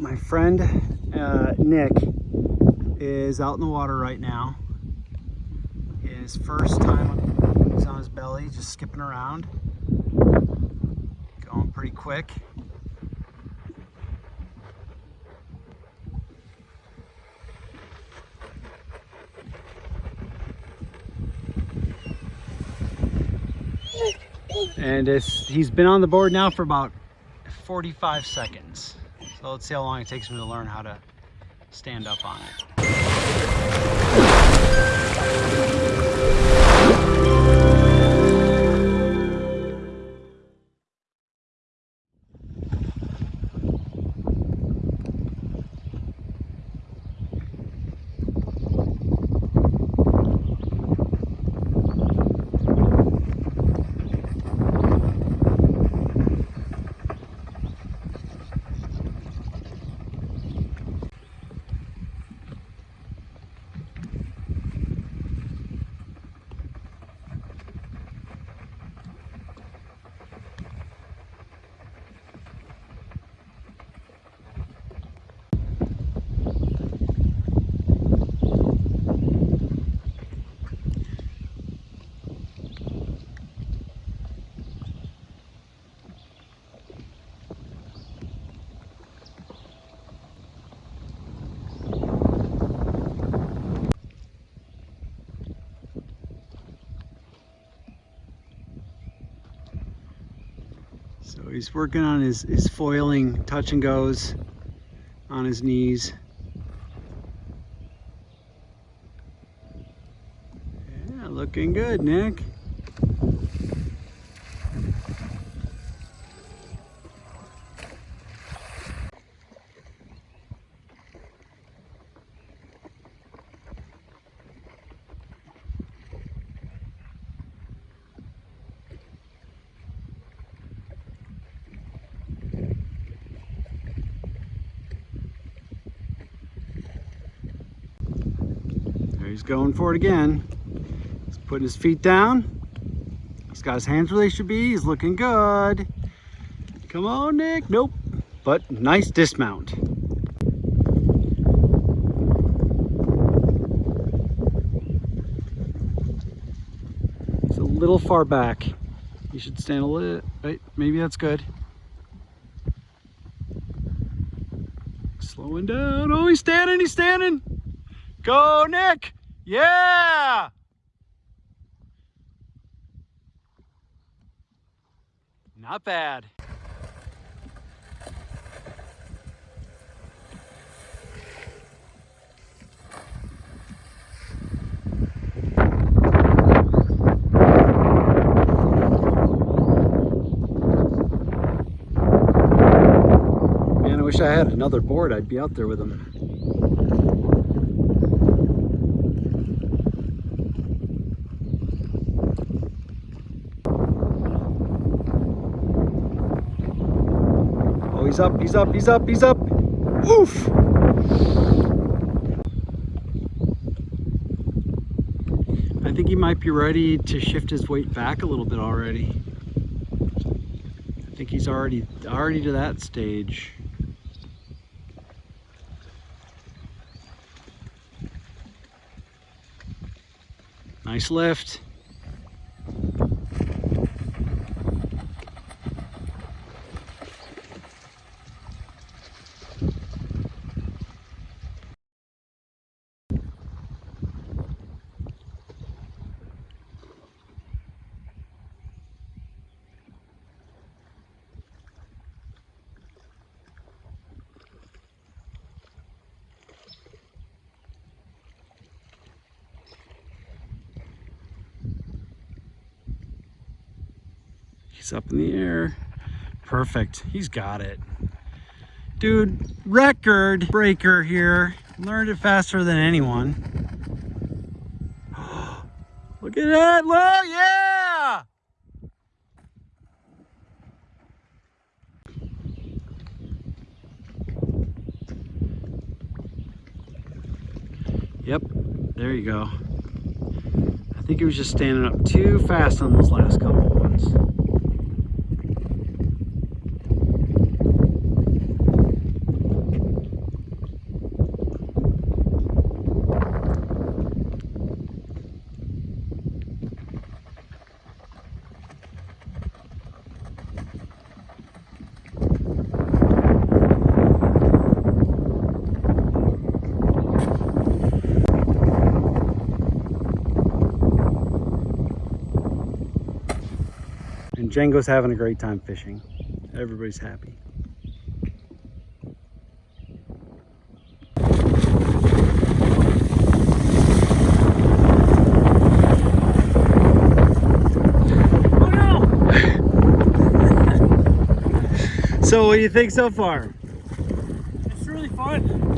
my friend uh, Nick is out in the water right now. His first time he's on his belly, just skipping around. Going pretty quick. And he's been on the board now for about 45 seconds. So let's see how long it takes me to learn how to stand up on it. So he's working on his, his foiling touch and goes on his knees. Yeah, looking good, Nick. He's going for it again. He's putting his feet down. He's got his hands where they should be. He's looking good. Come on, Nick. Nope. But nice dismount. It's a little far back. You should stand a little, right? Maybe that's good. Slowing down. Oh, he's standing, he's standing. Go, Nick. Yeah! Not bad. Man, I wish I had another board. I'd be out there with him. He's up, he's up, he's up, he's up. Oof! I think he might be ready to shift his weight back a little bit already. I think he's already already to that stage. Nice lift. He's up in the air. Perfect. He's got it. Dude, record breaker here. Learned it faster than anyone. Look at that. Look, yeah! Yep, there you go. I think he was just standing up too fast on those last couple ones. Django's having a great time fishing. Everybody's happy. Oh no! So what do you think so far? It's really fun.